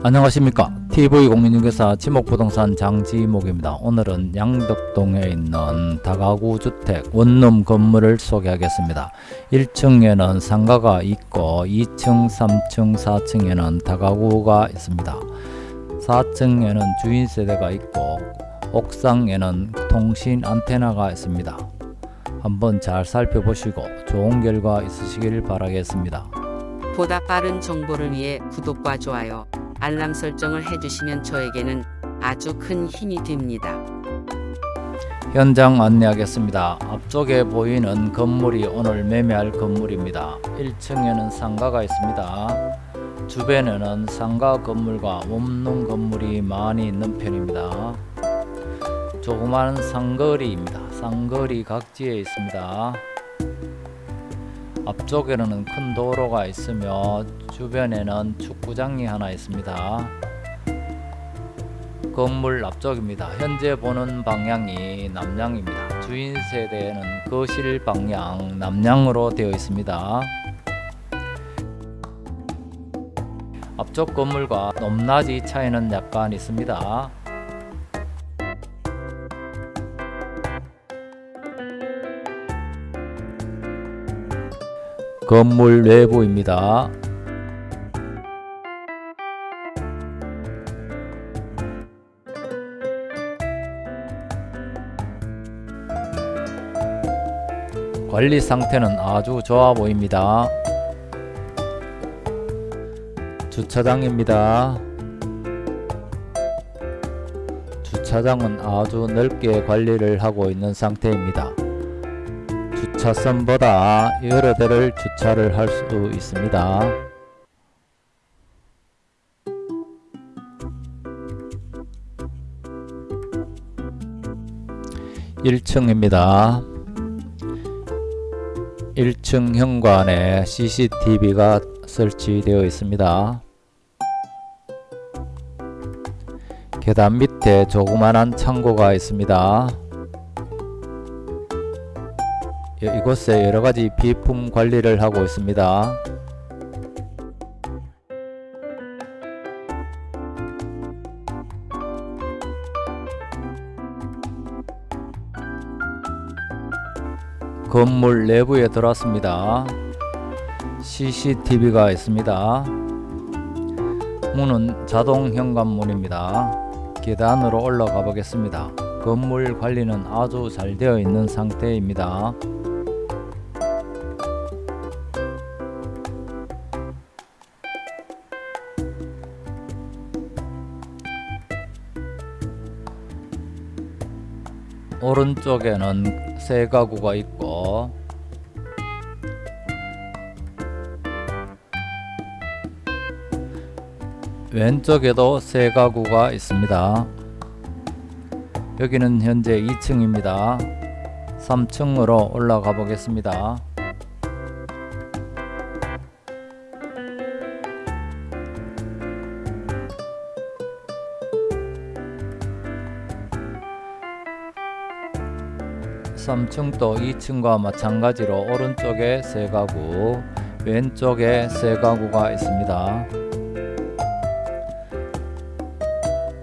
안녕하십니까? TV공인중개사 지목부동산 장지목입니다. 오늘은 양덕동에 있는 다가구 주택 원룸 건물을 소개하겠습니다. 1층에는 상가가 있고 2층 3층 4층에는 다가구가 있습니다. 4층에는 주인 세대가 있고 옥상에는 통신 안테나가 있습니다. 한번 잘 살펴보시고 좋은 결과 있으시길 바라겠습니다. 보다 빠른 정보를 위해 구독과 좋아요, 알람 설정을 해주시면 저에게는 아주 큰 힘이 됩니다. 현장 안내하겠습니다. 앞쪽에 보이는 건물이 오늘 매매할 건물입니다. 1층에는 상가가 있습니다. 주변에는 상가 건물과 원룸 건물이 많이 있는 편입니다. 조그마한 상거리입니다. 상거리 각지에 있습니다. 앞쪽에는 큰 도로가 있으며 주변에는 축구장이 하나 있습니다. 건물 앞쪽입니다. 현재 보는 방향이 남향입니다. 주인 세대는 거실 방향 남향으로 되어 있습니다. 앞쪽 건물과 높낮이 차이는 약간 있습니다. 건물 내부입니다. 관리 상태는 아주 좋아 보입니다. 주차장입니다. 주차장은 아주 넓게 관리를 하고 있는 상태입니다. 주차선보다 여러 대를 주차를 할 수 있습니다. 1층입니다. 1층 현관에 CCTV가 설치되어 있습니다. 계단 밑에 조그만한 창고가 있습니다. 이곳에 여러가지 비품 관리를 하고 있습니다. 건물 내부에 들어왔습니다. CCTV가 있습니다. 문은 자동 현관문입니다. 계단으로 올라가 보겠습니다. 건물 관리는 아주 잘 되어 있는 상태입니다. 오른쪽에는 세 가구가 있고 왼쪽에도 세 가구가 있습니다. 여기는 현재 2층입니다. 3층으로 올라가 보겠습니다. (3층도) (2층과) 마찬가지로 오른쪽에 세 가구 왼쪽에 세 가구가 있습니다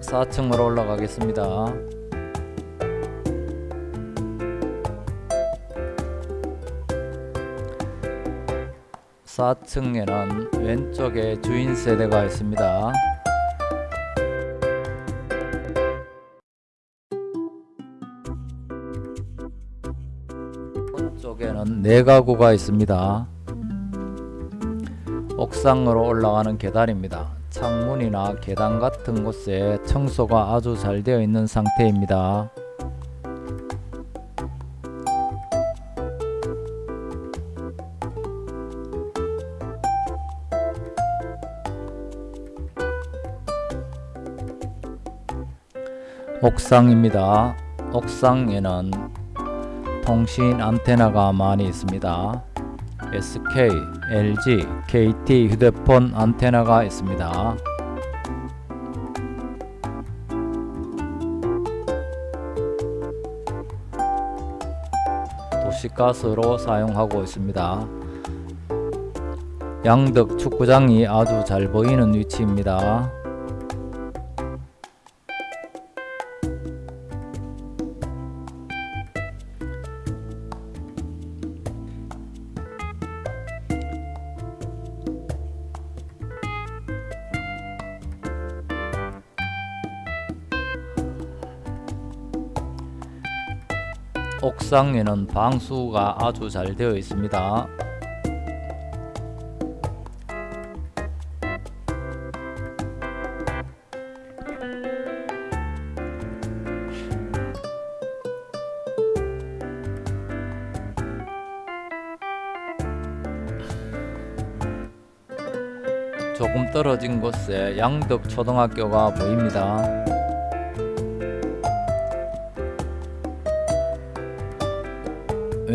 4층으로 올라가겠습니다 4층에는 왼쪽에 주인 세대가 있습니다. 네 가구가 있습니다. 옥상으로 올라가는 계단입니다. 창문이나 계단 같은 곳에 청소가 아주 잘 되어 있는 상태입니다. 옥상입니다. 옥상에는 통신 안테나가 많이 있습니다. SK, LG, KT 휴대폰 안테나가 있습니다. 도시가스로 사용하고 있습니다. 양덕 축구장이 아주 잘 보이는 위치입니다. 옥상에는 방수가 아주 잘 되어 있습니다. 조금 떨어진 곳에 양덕 초등학교가 보입니다.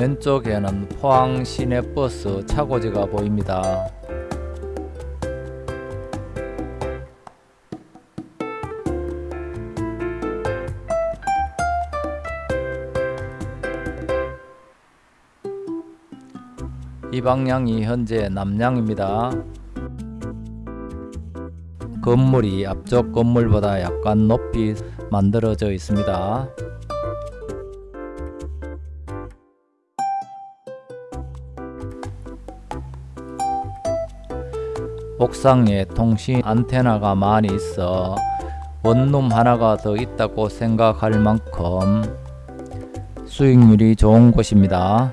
왼쪽에는 포항 시내버스 차고지가 보입니다. 이 방향이 현재 남향입니다. 건물이 앞쪽 건물보다 약간 높이 만들어져 있습니다. 옥상에 통신 안테나가 많이 있어 원룸 하나가 더 있다고 생각할 만큼 수익률이 좋은 곳입니다.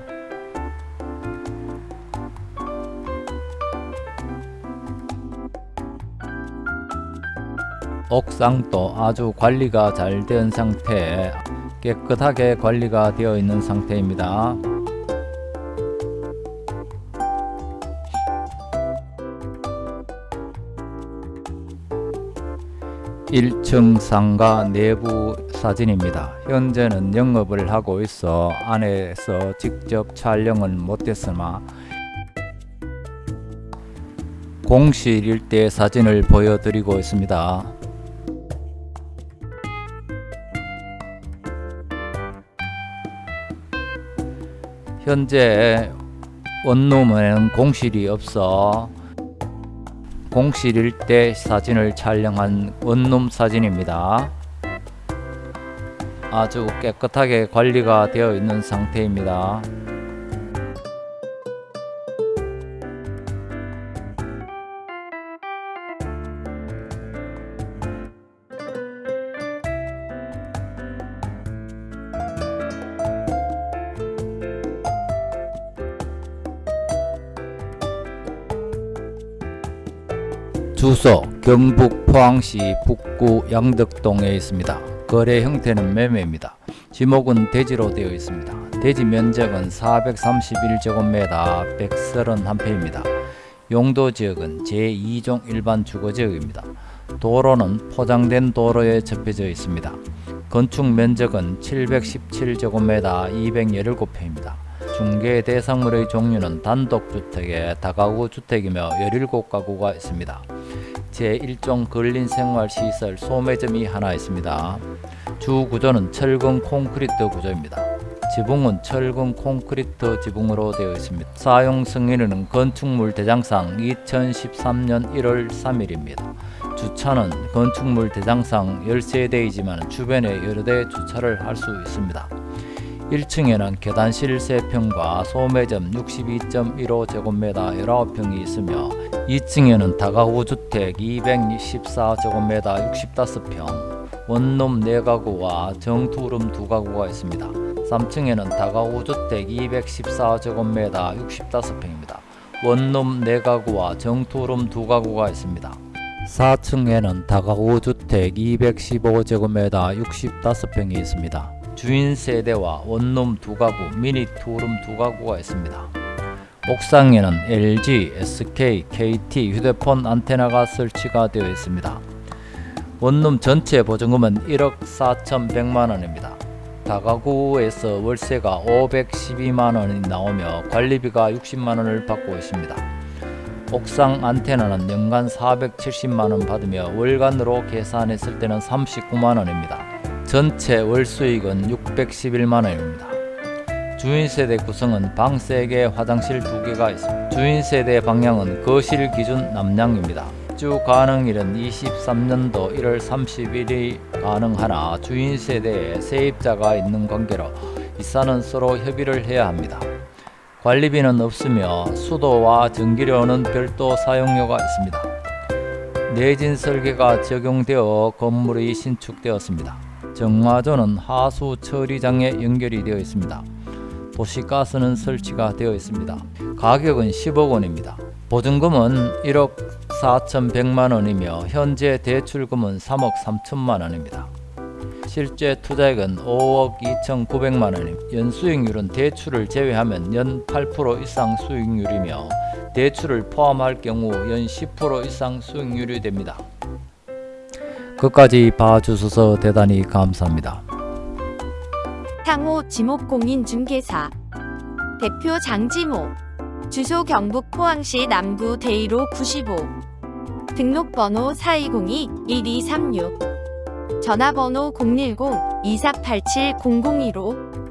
옥상도 아주 관리가 잘 된 상태 깨끗하게 관리가 되어 있는 상태입니다. 1층 상가 내부 사진입니다. 현재는 영업을 하고 있어 안에서 직접 촬영은 못했으나 공실 일대 사진을 보여드리고 있습니다. 현재 원룸에는 공실이 없어 공실 일대 사진을 촬영한 원룸 사진입니다. 아주 깨끗하게 관리가 되어 있는 상태입니다. 주소 경북 포항시 북구 양덕동에 있습니다. 거래 형태는 매매입니다. 지목은 대지로 되어 있습니다. 대지 면적은 431제곱미터 131평입니다. 용도 지역은 제2종 일반 주거지역입니다. 도로는 포장된 도로에 접해져 있습니다. 건축 면적은 717제곱미터 217평입니다. 중개 대상물의 종류는 단독주택에 다가구 주택이며 17가구가 있습니다. 제1종 근린생활시설 소매점이 하나 있습니다. 주 구조는 철근 콘크리트 구조입니다. 지붕은 철근 콘크리트 지붕으로 되어 있습니다. 사용 승인은 건축물 대장상 2013년 1월 3일입니다. 주차는 건축물 대장상 13대이지만 주변에 여러 대 주차를 할 수 있습니다. 1층에는 계단실 3평과 소매점 62.15제곱미터 19평이 있으며 2층에는 다가구 주택 224제곱미터 65평, 원룸 4가구와 정투룸 2가구가 있습니다. 3층에는 다가구 주택 214제곱미터 65평입니다. 원룸 4가구와 정투룸 2가구가 있습니다. 4층에는 다가구 주택 215제곱미터 65평이 있습니다. 주인 세대와 원룸 두 가구, 미니 투룸 두 가구가 있습니다. 옥상에는 LG, SK, KT 휴대폰 안테나가 설치가 되어 있습니다. 원룸 전체 보증금은 1억 4,100만 원입니다. 다가구에서 월세가 512만 원이 나오며 관리비가 60만 원을 받고 있습니다. 옥상 안테나는 연간 470만 원 받으며 월간으로 계산했을 때는 39만 원입니다. 전체 월 수익은 611만 원입니다. 주인 세대 구성은 방 3개, 화장실 2개가 있습니다. 주인 세대 방향은 거실 기준 남향입니다. 주 가능일은 23년도 1월 30일이 가능하나 주인 세대에 세입자가 있는 관계로 이사는 서로 협의를 해야 합니다. 관리비는 없으며 수도와 전기료는 별도 사용료가 있습니다. 내진 설계가 적용되어 건물이 신축되었습니다. 정화조는 하수 처리장에 연결이 되어 있습니다. 도시가스는 설치가 되어 있습니다. 가격은 10억 원입니다. 보증금은 1억 4,100만 원이며 현재 대출금은 3억 3천만 원입니다. 실제 투자액은 5억 2,900만 원입니다. 연수익률은 대출을 제외하면 연 8% 이상 수익률이며 대출을 포함할 경우 연 10% 이상 수익률이 됩니다. 끝까지 봐주셔서 대단히 감사합니다. 상호 지목공인중개사. 대표 장지모 주소 경북 포항시 남구 대이로 95 등록번호 4202-1236 전화번호 010-2487-0015